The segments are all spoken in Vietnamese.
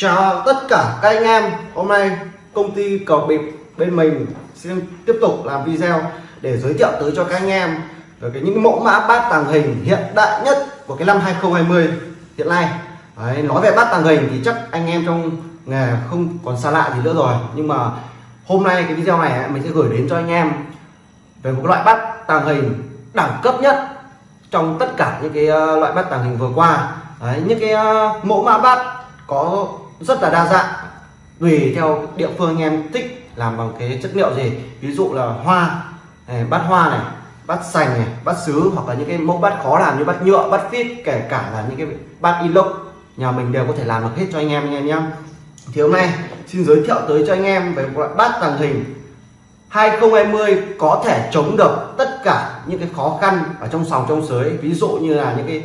Chào tất cả các anh em. Hôm nay công ty cầu bịp bên mình xin tiếp tục làm video để giới thiệu tới cho các anh em về cái những mẫu mã bát tàng hình hiện đại nhất của cái năm 2020 hiện nay. Đấy, nói về bát tàng hình thì chắc anh em trong nghề không còn xa lạ gì nữa rồi. Nhưng mà hôm nay cái video này mình sẽ gửi đến cho anh em về một loại bát tàng hình đẳng cấp nhất trong tất cả những cái ờ, loại bát tàng hình vừa qua. Đấy, những cái ờ, mẫu mã bát có rất là đa dạng. Tùy theo địa phương anh em thích làm bằng cái chất liệu gì. Ví dụ là hoa này, bát hoa này bát sành này bát sứ hoặc là những cái mẫu bát khó làm như bát nhựa bát phít kể cả là những cái bát inox nhà mình đều có thể làm được hết cho anh em anh em nhé. Thì hôm nay xin giới thiệu tới cho anh em về một loại bát tàng hình 2020 có thể chống được tất cả những cái khó khăn ở trong sòng trong sới. Ví dụ như là những cái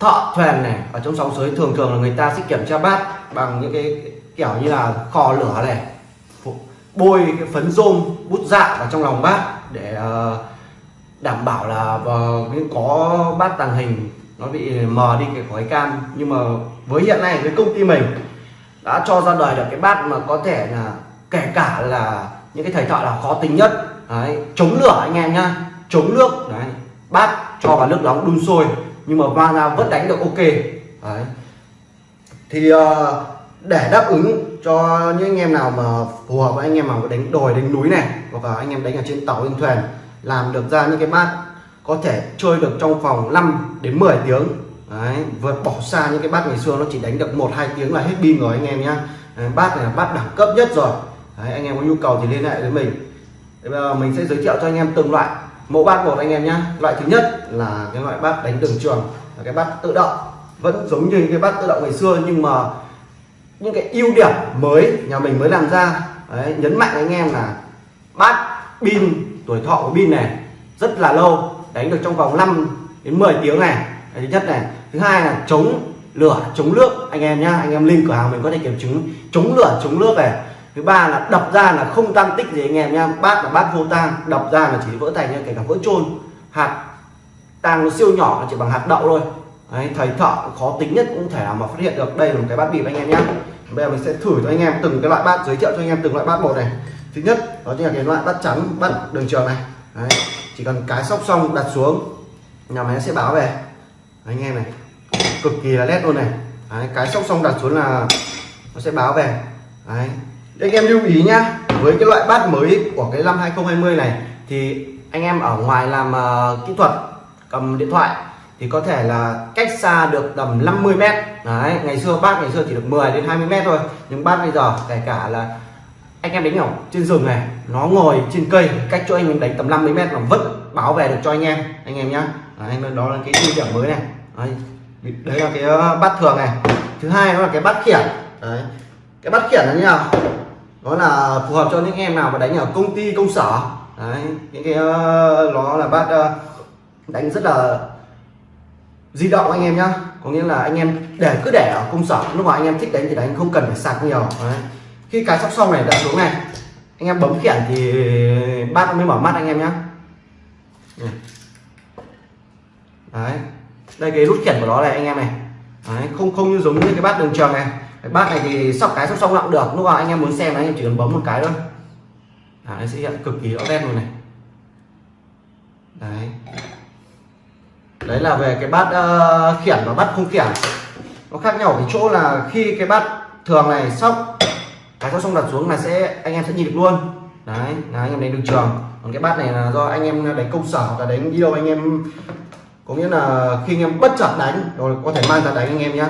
thợ thuyền này ở trong sóng sới thường thường là người ta sẽ kiểm tra bát bằng những cái kiểu như là kho lửa này. Bôi cái phấn rôm bút dạ vào trong lòng bát để ờ, đảm bảo là ờ, có bát tàng hình nó bị mờ đi cái khói cam. Nhưng mà với hiện nay với công ty mình đã cho ra đời được cái bát mà có thể là kể cả là những cái thầy thợ là khó tính nhất. Đấy, chống lửa anh em nhá chống nước đấy bát cho vào nước nóng đun sôi nhưng mà va ra vẫn đánh được ok. Đấy. Thì uh, để đáp ứng cho những anh em nào mà phù hợp với anh em mà đánh đồi đánh núi này hoặc là anh em đánh ở trên tàu trên thuyền làm được ra những cái bát có thể chơi được trong vòng 5 đến 10 tiếng. Đấy vượt bỏ xa những cái bát ngày xưa nó chỉ đánh được một hai tiếng là hết pin rồi anh em nhá. Bát này là bát đẳng cấp nhất rồi. Đấy, anh em có nhu cầu thì liên hệ với mình. Bây giờ mình sẽ giới thiệu cho anh em từng loại mẫu bát một anh em nhé loại thứ nhất là cái loại bát đánh đường trường là cái bát tự động. Vẫn giống như cái bát tự động ngày xưa nhưng mà những cái ưu điểm mới nhà mình mới làm ra. Đấy, nhấn mạnh anh em là bát pin tuổi thọ của pin này rất là lâu đánh được trong vòng 5 đến 10 tiếng này. Đấy, thứ nhất này. Thứ hai là chống lửa chống nước. Anh em nhá anh em link cửa hàng mình có thể kiểm chứng. Chống lửa chống nước này thứ ba là đập ra là không tan tích gì anh em nha bát là bát vô tang đập ra là chỉ vỡ thành nha kể cả vỡ trôn hạt tang nó siêu nhỏ chỉ bằng hạt đậu thôi. Đấy, thầy thợ khó tính nhất cũng thể nào mà phát hiện được. Đây là một cái bát bịp anh em nhé bây giờ mình sẽ thử cho anh em từng cái loại bát giới thiệu cho anh em từng loại bát một này. Thứ nhất đó chính là cái loại bát trắng bát đường trường này. Đấy, chỉ cần cái sóc xong đặt xuống nhà máy sẽ báo về. Đấy, anh em này cực kỳ là nét luôn này. Đấy, cái sóc xong đặt xuống là nó sẽ báo về. Đấy, anh em lưu ý nhá với cái loại bát mới của cái năm 2020 này thì anh em ở ngoài làm uh, kỹ thuật cầm điện thoại thì có thể là cách xa được tầm 50 mét. Đấy ngày xưa bát ngày xưa chỉ được 10 đến 20 mét thôi nhưng bát bây giờ kể cả là anh em đánh ở trên rừng này nó ngồi trên cây cách cho anh mình đánh tầm 50 mét mà vẫn bảo vệ được cho anh em anh em nhá. Đấy, đó là cái ưu điểm mới này. Đấy, đấy là cái ờ, bát thường này. Thứ hai đó là cái bát khiển. Đấy cái bát khiển là như nào? Nó là phù hợp cho những em nào mà đánh ở công ty công sở. Đấy những cái uh, nó là bát uh, ờ, đánh rất là di động anh em nhá. Có nghĩa là anh em để cứ để ở công sở. Lúc mà anh em thích đánh thì đánh không cần phải sạc nhiều. Đấy. khi cái sóc xong này đã xuống này. Anh em bấm khiển thì bát mới mở mắt anh em nhá. Đấy. Đây cái nút khiển của nó này anh em này. Đấy. không không như giống như cái bát đường tròn này cái bát này thì sóc cái sóc xong cũng được lúc nào anh em muốn xem anh em chỉ cần bấm một cái thôi. À, nó sẽ hiện cực kỳ rõ nét luôn này. Đấy. Đấy là về cái bát uh, khiển và bát không khiển. Nó khác nhau ở cái chỗ là khi cái bát thường này sóc cái sóc xong đặt xuống là sẽ anh em sẽ nhìn được luôn. Đấy là anh em đánh được trường. Còn cái bát này là do anh em đánh công sở hoặc là đánh đi đâu anh em có nghĩa là khi anh em bất chợt đánh rồi có thể mang ra đánh anh em nhé,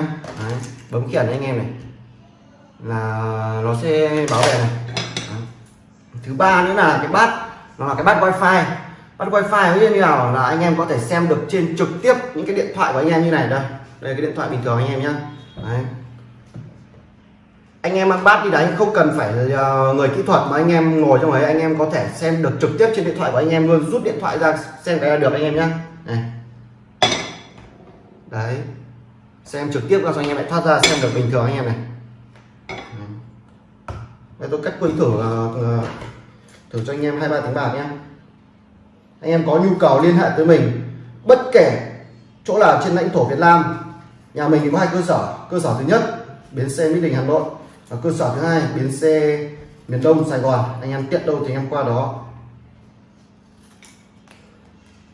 bấm khiển anh em này là nó sẽ bảo vệ này. Thứ ba nữa là cái bát, nó là cái bát wifi. Bắt wifi như nào? Là anh em có thể xem được trên trực tiếp những cái điện thoại của anh em như này đây. Đây cái điện thoại bình thường anh em nhé Đấy. anh em ăn bát đi đánh không cần phải ờ, người kỹ thuật mà anh em ngồi trong ấy, anh em có thể xem được trực tiếp trên điện thoại của anh em luôn. Rút điện thoại ra, xem cái là được anh em nhé này. Đấy. Xem trực tiếp ra cho anh em lại thoát ra, xem được bình thường anh em này đây tôi cách quay thử thử cho anh em hai ba tiếng bạc nhé anh em có nhu cầu liên hệ tới mình, bất kể chỗ nào trên lãnh thổ Việt Nam, nhà mình thì có hai cơ sở. Cơ sở thứ nhất, bến xe Mỹ Đình, Hà Nội và cơ sở thứ hai, bến xe miền Đông, Sài Gòn. Anh em tiện đâu thì anh em qua đó.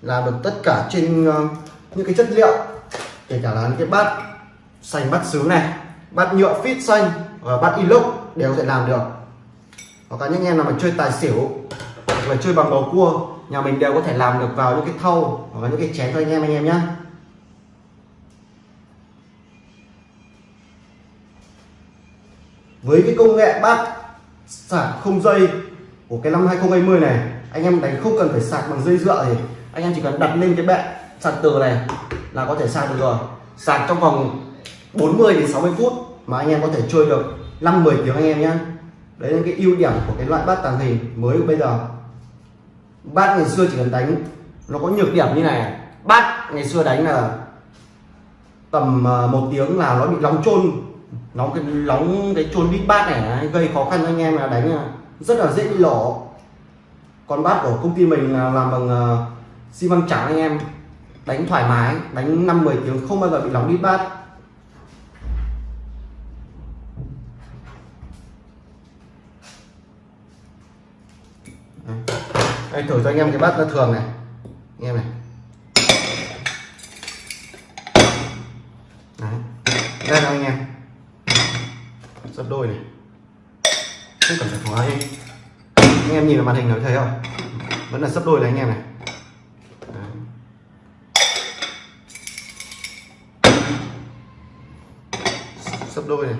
Làm được tất cả trên ờ, những cái chất liệu, kể cả là những cái bát xanh, bát sứ này, bát nhựa fit xanh và bát inox đều có thể làm được hoặc là những em nào mà chơi tài xỉu, hoặc là chơi bằng bầu cua, nhà mình đều có thể làm được vào những cái thau hoặc là những cái chén cho anh em anh em nhé với cái công nghệ bát sạc không dây của cái năm 2020 này, anh em đánh không cần phải sạc bằng dây dựa thì anh em chỉ cần đặt lên cái bệ sạc từ này là có thể sạc được rồi. Sạc trong vòng 40 đến 60 phút mà anh em có thể chơi được 5 10 tiếng anh em nhé đấy là cái ưu điểm của cái loại bát tàng hình mới của bây giờ. Bát ngày xưa chỉ cần đánh, nó có nhược điểm như này. Bát ngày xưa đánh là tầm ờ, một tiếng là nó bị nóng trôn nóng cái nóng cái trôn đít bát này gây khó khăn cho anh em là đánh ờ, rất là dễ bị lổ còn bát của công ty mình là làm bằng ờ, xi măng trắng anh em. Đánh thoải mái, đánh năm 10 tiếng không bao giờ bị nóng đít bát. Đây, thử cho anh em cái bát nó thường này. Anh em này. Đấy. đây là anh em. Sắp đôi này. Không cần phải thoái anh em. Nhìn vào màn hình nó thấy không? Vẫn là sắp đôi này anh em này. Sắp đôi này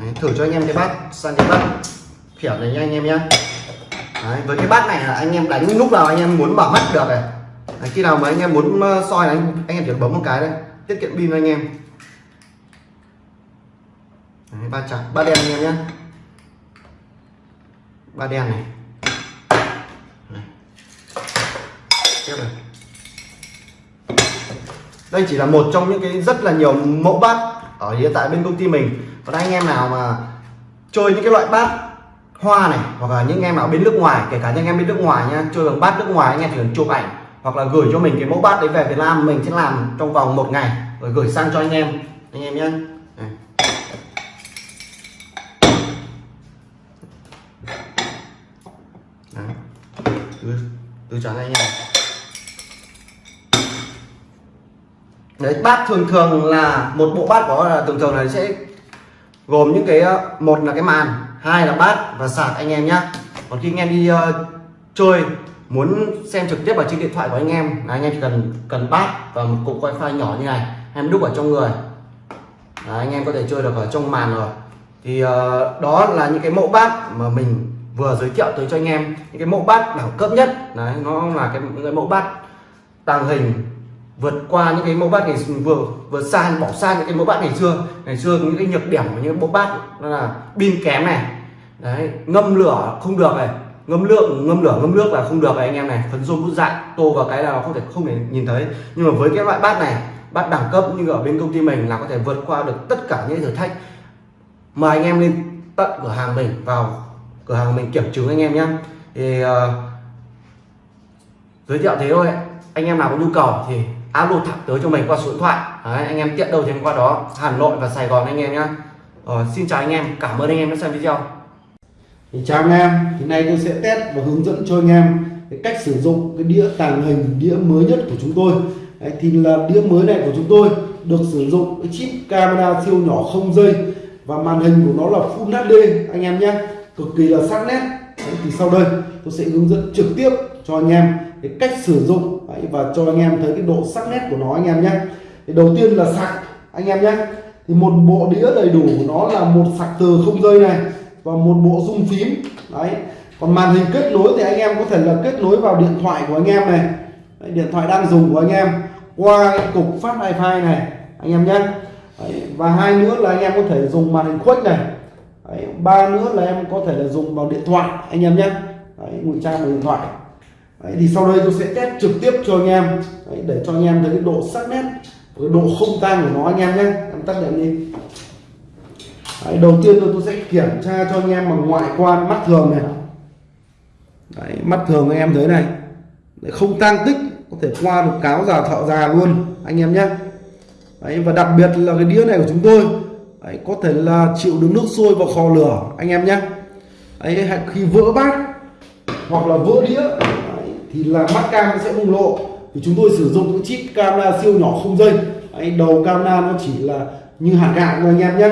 Đấy, thử cho anh em cái bát sang cái bát kiểu này nha anh em nhé Đấy, với cái bát này là anh em đánh lúc nào anh em muốn bảo mắt được này. Đấy, khi nào mà anh em muốn ờ, soi anh, anh em chỉ bấm một cái đây tiết kiệm pin anh em. Đấy, ba trắng ba đen anh em nhé ba đen này. Tiếp này. Đây chỉ là một trong những cái rất là nhiều mẫu bát ở hiện tại bên công ty mình còn anh em nào mà chơi những cái loại bát hoa này, hoặc là những em nào bên nước ngoài, kể cả những em bên nước ngoài nha, chơi bằng bát nước ngoài, anh em chỉ cần chụp ảnh, hoặc là gửi cho mình cái mẫu bát đấy về Việt Nam, mình sẽ làm trong vòng một ngày, rồi gửi sang cho anh em anh em nhé từ từ trắng anh em. Đấy bát thường thường là một bộ bát có thường thường là sẽ gồm những cái ờ, một là cái màn hai là bát và sạc anh em nhé còn khi anh em đi uh, chơi muốn xem trực tiếp vào trên điện thoại của anh em là anh em chỉ cần cần bát và một cục wifi nhỏ như này em đúc ở trong người. Đấy, anh em có thể chơi được ở trong màn rồi. Thì uh, đó là những cái mẫu bát mà mình vừa giới thiệu tới cho anh em. Những cái mẫu bát đẳng cấp nhất đấy nó là cái những cái mẫu bát tàng hình vượt qua những cái mẫu bát ngày vừa vừa xa bỏ xa những cái mẫu bát ngày xưa. Ngày xưa những cái nhược điểm của những mẫu bát đó là pin kém này. Đấy ngâm lửa không được này. Ngâm lượng ngâm lửa ngâm nước là không được này anh em này. Phấn rôm bút dại tô vào cái là nó không thể không thể nhìn thấy. Nhưng mà với cái loại bát này bát đẳng cấp như ở bên công ty mình là có thể vượt qua được tất cả những thử thách. Mời anh em lên tận cửa hàng mình vào cửa hàng mình kiểm chứng anh em nhé. Thì uh, giới thiệu thế thôi. Anh em nào có nhu cầu thì alo thẳng tới cho mình qua số điện thoại. Đấy, anh em tiện đâu thì qua đó. Hà Nội và Sài Gòn anh em nhé ờ, xin chào anh em. Cảm ơn anh em đã xem video. Thì chào anh em. Thì nay tôi sẽ test và hướng dẫn cho anh em cái cách sử dụng cái đĩa tàng hình đĩa mới nhất của chúng tôi. Đấy, thì là đĩa mới này của chúng tôi được sử dụng cái chip camera siêu nhỏ không dây và màn hình của nó là Full HD anh em nhé cực kỳ là sắc nét. Đấy, thì sau đây tôi sẽ hướng dẫn trực tiếp cho anh em cái cách sử dụng Đấy, và cho anh em thấy cái độ sắc nét của nó anh em nhé thì đầu tiên là sạc anh em nhé thì một bộ đĩa đầy đủ của nó là một sạc từ không dây này và một bộ rung phím đấy còn màn hình kết nối thì anh em có thể là kết nối vào điện thoại của anh em này đấy, điện thoại đang dùng của anh em qua cái cục phát wifi này anh em nhé đấy, và hai nữa là anh em có thể dùng màn hình khuếch này đấy, ba nữa là em có thể là dùng vào điện thoại anh em nhé ngụy trang bằng điện thoại. Đấy, thì sau đây tôi sẽ test trực tiếp cho anh em. Đấy, để cho anh em thấy cái độ sắc nét cái độ không tan của nó anh em nhé. Em tắt đèn đi. Đấy, đầu tiên tôi sẽ kiểm tra cho anh em bằng ngoại quan mắt thường này. Đấy, mắt thường anh em thấy này. Đấy, không tan tích có thể qua được cáo già thợ già luôn anh em nhé. Đấy, và đặc biệt là cái đĩa này của chúng tôi. Đấy, có thể là chịu được nước sôi vào kho lửa anh em nhé. Đấy, khi vỡ bát hoặc là vỡ đĩa đấy, thì là mắt cam nó sẽ bùng lộ. Thì chúng tôi sử dụng cái chip camera siêu nhỏ không dây. Đấy, đầu camera nó chỉ là như hạt gạo thôi anh em nhé.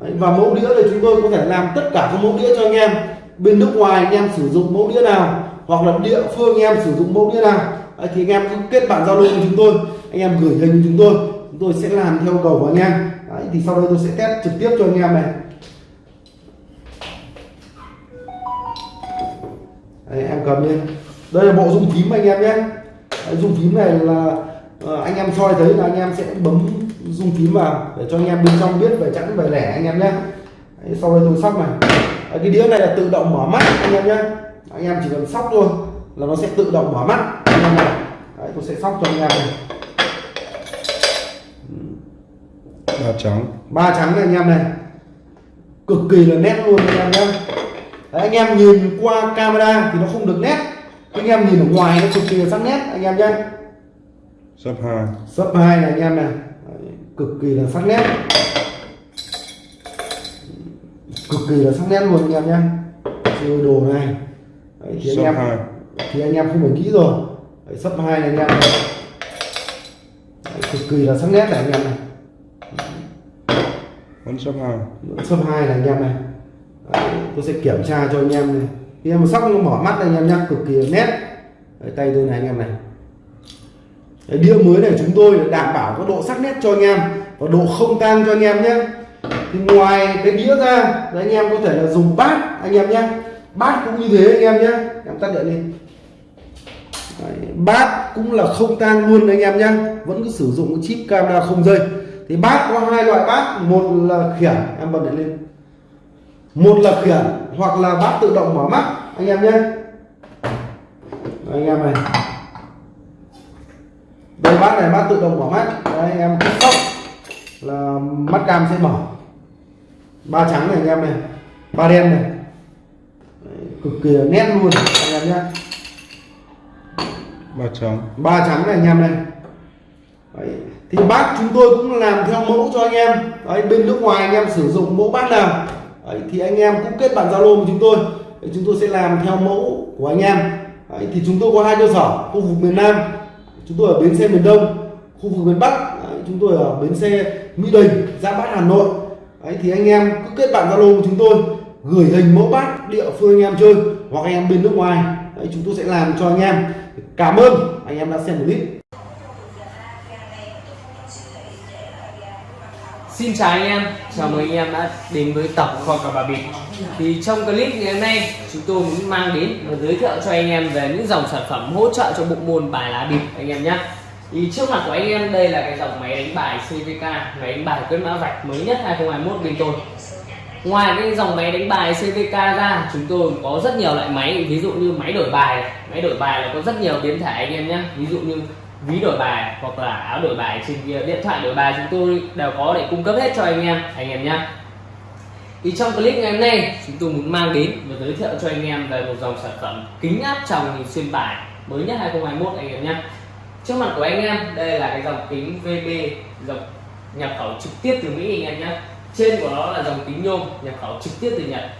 Đấy, và mẫu đĩa thì chúng tôi có thể làm tất cả các mẫu đĩa cho anh em. Bên nước ngoài anh em sử dụng mẫu đĩa nào hoặc là địa phương anh em sử dụng mẫu đĩa nào. Đấy, thì anh em cứ kết bạn giao lưu với chúng tôi anh em gửi hình chúng tôi chúng tôi sẽ làm theo cầu của anh em. Đấy, thì sau đây tôi sẽ test trực tiếp cho anh em này. Đấy, em cầm lên đây là bộ dung phím anh em nhé Đấy, dung phím này là ờ, anh em soi thấy là anh em sẽ bấm dung phím vào để cho anh em bên trong biết về chẵn về lẻ anh em nhé Đấy, sau đây tôi sóc này Đấy, cái đĩa này là tự động mở mắt anh em nhé anh em chỉ cần sóc thôi là nó sẽ tự động mở mắt anh em này Đấy, tôi sẽ sóc cho anh em này ba trắng ba trắng này anh em này cực kỳ là nét luôn anh em nhé Đấy, anh em nhìn qua camera thì nó không được nét. Anh em nhìn ở ngoài nó cực kỳ là sắc nét anh em nhé. Sấp hai. Sấp hai này anh em này. Đấy, cực kỳ là sắc nét. Cực kỳ là sắc nét luôn anh em nhé. Chơi đồ này. Đấy, thì anh em hai. thì anh em không phải nghĩ rồi. Đấy, sấp hai này anh em này. Đấy, cực kỳ là sắc nét này anh em này. Vẫn sấp hai. Sấp hai này anh em này tôi sẽ kiểm tra cho anh em này. Khi em sóc nó mở mắt anh em nhắc cực kỳ nét. Đấy, tay tôi này anh em này. Đấy, đĩa mới này chúng tôi đảm bảo có độ sắc nét cho anh em và độ không tan cho anh em nhé thì ngoài cái đĩa ra thì anh em có thể là dùng bát anh em nhé bát cũng như thế anh em nhé em tắt điện đi. Đấy, bát cũng là không tan luôn anh em nhé vẫn cứ sử dụng cái chip camera không dây. Thì bát có hai loại bát một là khiển em bật điện lên một là khiển hoặc là bát tự động mở mắt. Anh em nhé. Anh em này. Đây bát này bát tự động mở mắt. Đấy, anh em cứ sóc là mắt cam sẽ mở. Ba trắng này anh em này. Ba đen này. Đấy, cực kỳ nét luôn anh em nhé. Ba trắng. Ba trắng này anh em này. Đấy. thì bát chúng tôi cũng làm theo mẫu cho anh em. Đấy, bên nước ngoài anh em sử dụng mẫu bát nào đấy, thì anh em cũng kết bạn zalo của chúng tôi. Đấy, chúng tôi sẽ làm theo mẫu của anh em. Đấy, thì chúng tôi có hai cơ sở khu vực miền Nam chúng tôi ở bến xe miền Đông khu vực miền Bắc đấy, chúng tôi ở bến xe Mỹ Đình gia Bát Hà Nội. Đấy, thì anh em cứ kết bạn zalo của chúng tôi gửi hình mẫu bát địa phương anh em chơi hoặc anh em bên nước ngoài. Đấy, chúng tôi sẽ làm cho anh em. Cảm ơn anh em đã xem clip. Xin chào anh em, chào mừng anh em đã đến với tập kho cà bà bịp Thì trong clip ngày hôm nay chúng tôi muốn mang đến và giới thiệu cho anh em về những dòng sản phẩm hỗ trợ cho bộ môn bài lá bịp anh em nhé. Thì trước mặt của anh em đây là cái dòng máy đánh bài CVK máy đánh bài quyết mã vạch mới nhất 2021 bên tôi. Ngoài cái dòng máy đánh bài CVK ra chúng tôi có rất nhiều loại máy ví dụ như máy đổi bài này. máy đổi bài là có rất nhiều biến thể anh em nhé. Ví dụ như ví đổi bài hoặc là áo đổi bài trên điện thoại đổi bài chúng tôi đều có để cung cấp hết cho anh em anh em nhé thì trong clip ngày hôm nay, chúng tôi muốn mang đến và giới thiệu cho anh em về một dòng sản phẩm kính áp tròng nhìn xuyên bài mới nhất 2021 anh em nhé trước mặt của anh em, đây là cái dòng kính VB dòng nhập khẩu trực tiếp từ Mỹ, anh em nhé trên của nó là dòng kính nhôm, nhập khẩu trực tiếp từ Nhật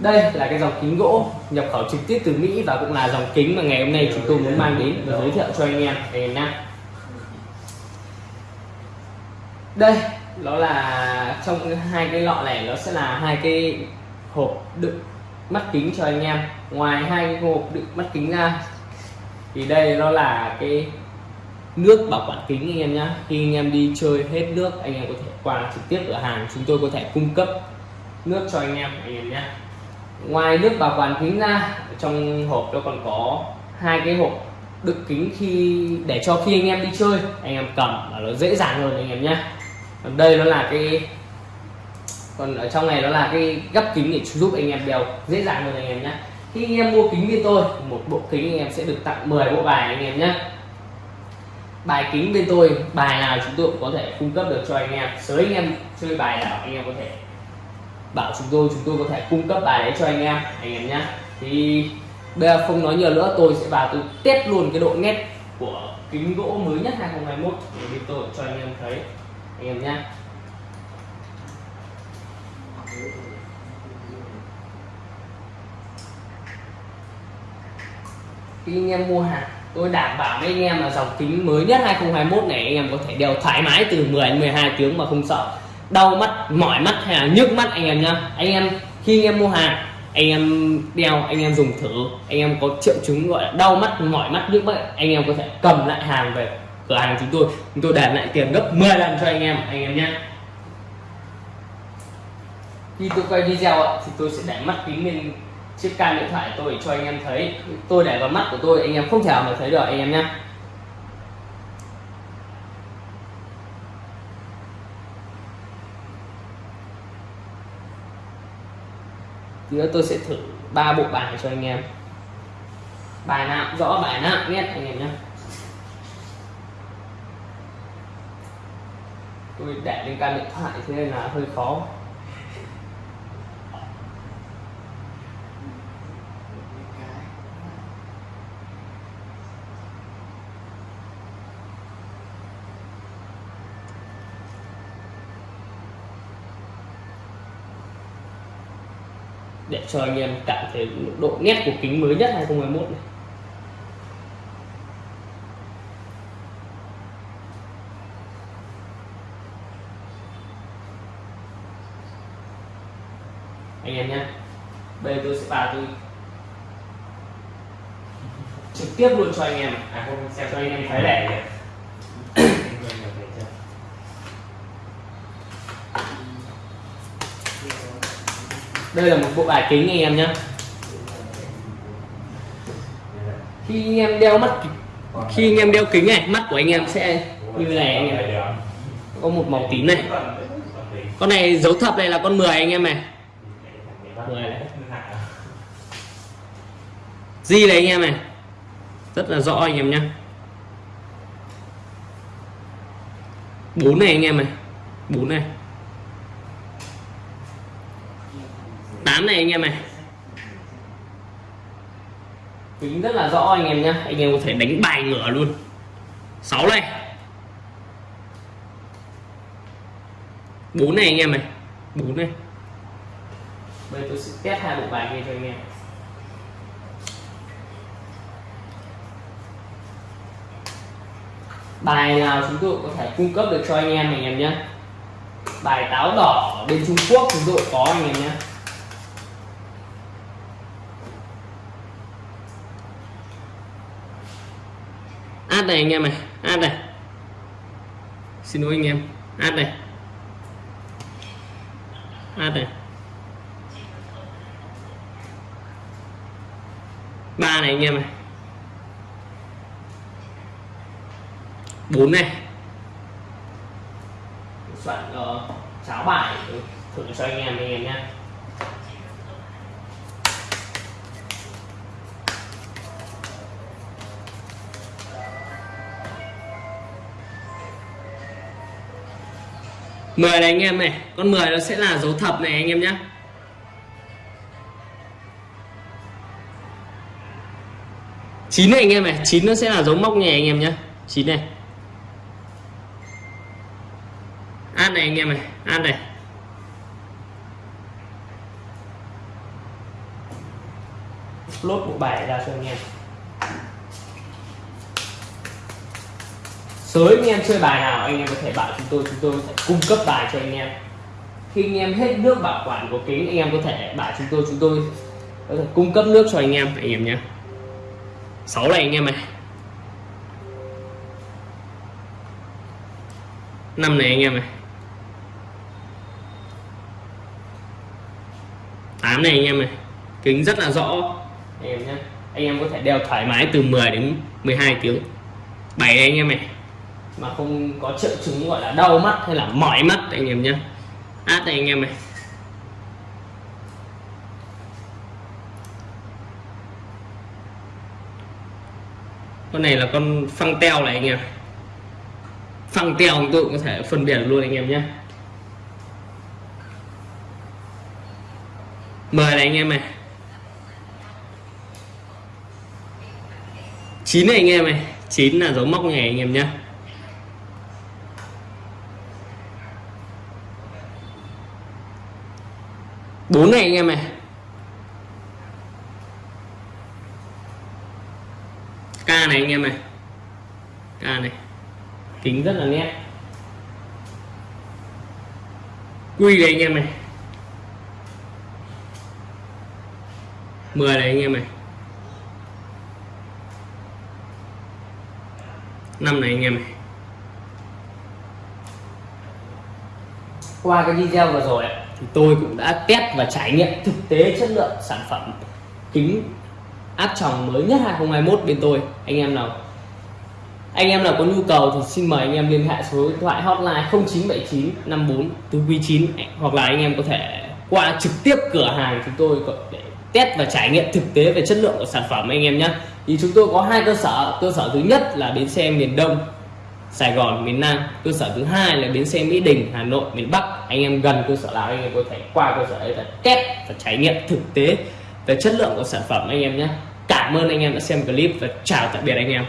đây là cái dòng kính gỗ nhập khẩu trực tiếp từ Mỹ và cũng là dòng kính mà ngày hôm nay chúng tôi muốn mang đến và giới thiệu cho anh em. Ngày hôm nay đây, nó là trong hai cái lọ này, nó sẽ là hai cái hộp đựng mắt kính cho anh em. Ngoài hai cái hộp đựng mắt kính ra, thì đây nó là cái nước bảo quản kính anh em nhé khi anh em đi chơi hết nước, anh em có thể qua trực tiếp cửa hàng, chúng tôi có thể cung cấp nước cho anh em anh em nhé ngoài nước bảo quản kính ra trong hộp nó còn có hai cái hộp đựng kính khi để cho khi anh em đi chơi anh em cầm là nó dễ dàng hơn anh em nhé còn đây nó là cái còn ở trong này nó là cái gấp kính để giúp anh em đeo dễ dàng hơn anh em nhé khi anh em mua kính bên tôi một bộ kính anh em sẽ được tặng 10 bộ bài anh em nhé bài kính bên tôi bài nào chúng tôi cũng có thể cung cấp được cho anh em sới anh em chơi bài nào anh em có thể bảo chúng tôi chúng tôi có thể cung cấp bài đấy cho anh em anh em nhé thì bây giờ không nói nhiều nữa, tôi sẽ vào tôi test luôn cái độ nét của kính gỗ mới nhất 2021 để bên tôi cho anh em thấy. Anh em nhé khi anh em mua hàng, tôi đảm bảo với anh em là dòng kính mới nhất 2021 này anh em có thể đeo thoải mái từ 10 đến 12 tiếng mà không sợ đau mắt mỏi mắt hay là nhức mắt anh em nhá anh em khi anh em mua hàng anh em đeo anh em dùng thử anh em có triệu chứng gọi là đau mắt mỏi mắt nhức mắt anh em có thể cầm lại hàng về cửa hàng chúng tôi chúng tôi đền lại tiền gấp 10 lần cho anh em anh em nhé khi tôi quay video thì tôi sẽ để mắt kính lên chiếc cam điện thoại tôi để cho anh em thấy tôi để vào mắt của tôi anh em không thể nào mà thấy được anh em nhé nữa tôi sẽ thử ba bộ bài cho anh em. Bài nào cũng rõ, bài nào cũng nét anh em nhé tôi để lên cam điện thoại thế nên là hơi khó. Cho anh em cảm thấy độ nét của kính mới nhất 2021 này. Anh em nhé, bây giờ tôi sẽ vào tôi trực tiếp luôn cho anh em. À không, xem cho anh em thấy lẻ đây là một bộ bài kính anh em nhé khi anh em đeo mắt khi anh em đeo kính này, mắt của anh em sẽ như này anh em có một màu tím này. Con này dấu thập này là con 10 anh em này. 10 này Di này anh em này. Rất là rõ anh em nhé bốn này anh em này. Bốn này. 8 này anh em này tính rất là rõ anh em nhá. Anh em có thể đánh bài ngửa luôn. 6 này. 4 này anh em này 4 này. Bây giờ tôi sẽ test hai bộ bài nghe cho anh em. Bài nào chúng tôi có thể cung cấp được cho anh em anh em nhé bài táo đỏ bên Trung Quốc chúng tôi có, anh em nhé này anh em này. À, ad này xin lỗi anh em. Ad này ad này ba này anh em này. Bốn này. Soạn uh, cháo bài thử cho anh em anh em nhé. Mười này anh em này, con 10 nó sẽ là dấu thập này anh em nhé chín này anh em này, chín nó sẽ là dấu móc này anh em nhé chín này. An này anh em này ad này. Lốt bộ bài ra cho anh em. Sới anh em chơi bài nào anh em có thể bảo chúng tôi chúng tôi sẽ cung cấp bài cho anh em khi anh em hết nước bảo quản của kính anh em có thể bảo chúng tôi chúng tôi có thể cung cấp nước cho anh em anh em nhé 6 này anh em này năm này anh em này 8 này anh em này kính rất là rõ anh em nhé anh em có thể đeo thoải mái từ 10 đến 12 tiếng 7 này anh em này mà không có triệu chứng gọi là đau mắt hay là mỏi mắt, anh em nhé. À, Át này anh em này. Con này là con phăng teo này anh em. Phăng teo chúng tôi cũng có thể phân biệt luôn anh em nhé. Mời này anh em này. Chín này anh em này. Chín là dấu móc này anh em nhé. Bốn này anh em này. K này anh em này. K này. Kính rất là nét. Quy này anh em này. 10 này anh em này. Năm này anh em này. Qua cái video vừa rồi ạ, thì tôi cũng đã test và trải nghiệm thực tế chất lượng sản phẩm kính áp tròng mới nhất 2021 bên tôi. Anh em nào, anh em nào có nhu cầu thì xin mời anh em liên hệ số điện thoại hotline 0979 54 499 hoặc là anh em có thể qua trực tiếp cửa hàng chúng tôi để test và trải nghiệm thực tế về chất lượng của sản phẩm anh em nhé. Thì chúng tôi có hai cơ sở. Cơ sở thứ nhất là bến xe miền Đông. Sài Gòn, miền Nam, cơ sở thứ hai là bến xe Mỹ Đình, Hà Nội, miền Bắc. Anh em gần cơ sở nào anh em có thể qua cơ sở đấy là test và trải nghiệm thực tế về chất lượng của sản phẩm anh em nhé. Cảm ơn anh em đã xem clip và chào tạm biệt anh em.